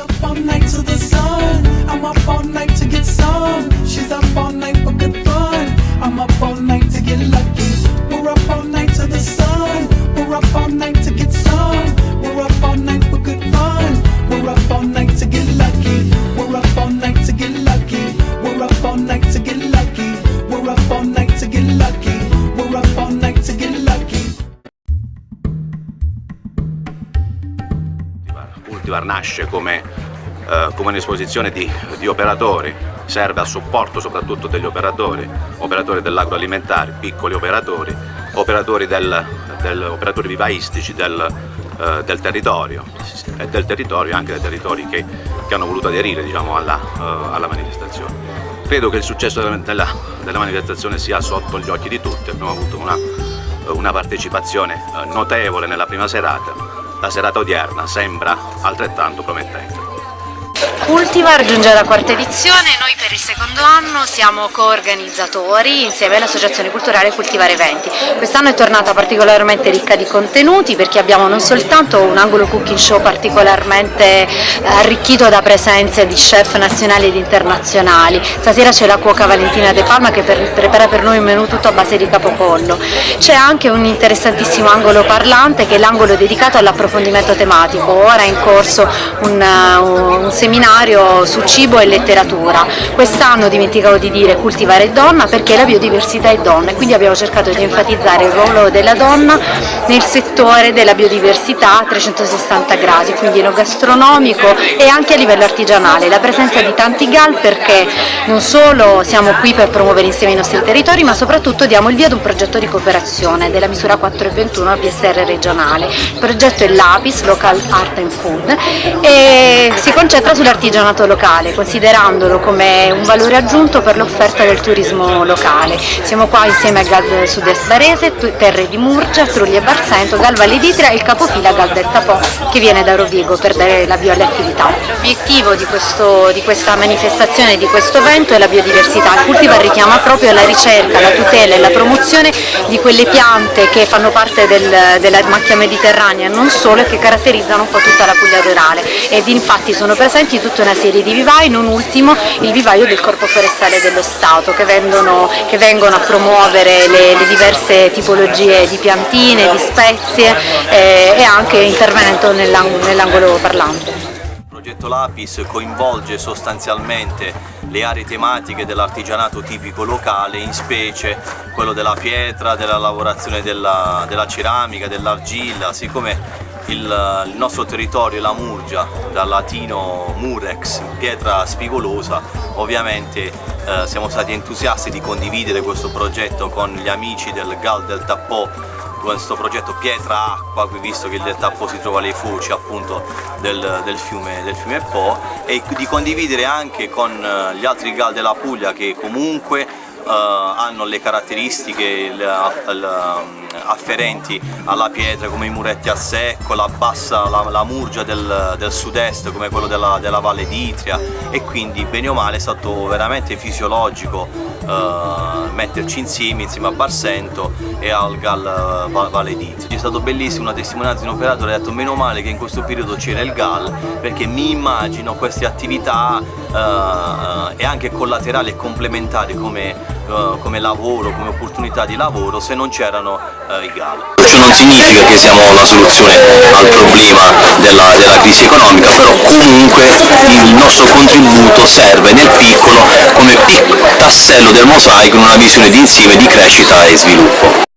up all night to the sun. I'm up all night Cultivar nasce come, eh, come un'esposizione di, di operatori, serve a supporto soprattutto degli operatori, operatori dell'agroalimentare, piccoli operatori, operatori, del, del, operatori vivaistici del, eh, del, territorio e del territorio anche dei territori che, che hanno voluto aderire diciamo, alla, uh, alla, manifestazione. Credo che il successo della, della, della, manifestazione sia sotto gli occhi di tutti, abbiamo avuto una, una partecipazione uh, notevole nella prima serata, la serata odierna sembra altrettanto promettente. Cultivar giunge alla quarta edizione, noi per il secondo anno siamo coorganizzatori insieme all'Associazione Culturale Cultivare Eventi. Quest'anno è tornata particolarmente ricca di contenuti perché abbiamo non soltanto un angolo cooking show particolarmente arricchito da presenze di chef nazionali ed internazionali, stasera c'è la cuoca Valentina De Palma che per, prepara per noi un menù tutto a base di capopollo, c'è anche un interessantissimo angolo parlante che è l'angolo dedicato all'approfondimento tematico, ora è in corso un, un seminario su cibo e letteratura. Quest'anno dimenticavo di dire cultivare donna perché la biodiversità è donna e quindi abbiamo cercato di enfatizzare il ruolo della donna nel settore della biodiversità a 360 gradi, quindi enogastronomico e anche a livello artigianale. La presenza di tanti GAL perché non solo siamo qui per promuovere insieme i nostri territori ma soprattutto diamo il via ad un progetto di cooperazione della misura 421 PSR regionale. Il progetto è l'APIS, Local Art and Food e si concentra concentra sull'artigianato locale, considerandolo come un valore aggiunto per l'offerta del turismo locale. Siamo qua insieme a Gal Sud-Est Barese, Terre di Murgia, Trulli e Barsento, Gal Valle d'Itria e il capofila Gal del Tapò che viene da Rovigo per dare l'avvio alle attività. L'obiettivo di, di, questa manifestazione, di questo evento è la biodiversità. Il Cultivar richiama proprio la ricerca, la tutela e la promozione di quelle piante che fanno parte del, della macchia mediterranea non solo e che caratterizzano un po' tutta la Puglia rurale ed infatti sono presenti presenti tutta una serie di vivai, non ultimo il vivaio del Corpo Forestale dello Stato che, vendono, che vengono a promuovere le, le, diverse tipologie di piantine, di spezie eh, e anche intervenendo nell'angolo parlante. Il progetto Lapis coinvolge sostanzialmente le aree tematiche dell'artigianato tipico locale, in specie quello della pietra, della lavorazione della, della ceramica, dell'argilla, siccome il, il, nostro territorio, la Murgia, dal latino murex, pietra spigolosa, ovviamente eh, siamo stati entusiasti di condividere questo progetto con gli amici del Gal del Tappò, questo progetto Pietra Acqua, visto che il del Tappò si trova alle foci appunto del, del, fiume, del fiume Po, e di condividere anche con eh, gli altri Gal della Puglia che comunque hanno le caratteristiche le, afferenti alla pietra come i muretti a secco, la bassa, la, la murgia del, del sud-est come quello della, della Valle d'Itria. E quindi bene o male è stato veramente fisiologico uh, metterci insieme, insieme a Barsento e al Gal Valle d'Itria. È stato bellissimo una testimonianza di un operatore, ha detto meno male che in questo periodo c'era il Gal perché mi immagino queste attività uh, e anche collaterali e complementari come eh, come lavoro, come opportunità di lavoro se non c'erano uh, i GAL. Ciò non significa che siamo la soluzione al problema della, della crisi economica, però comunque il nostro contributo serve nel piccolo come tassello del mosaico in una visione di insieme di crescita e sviluppo.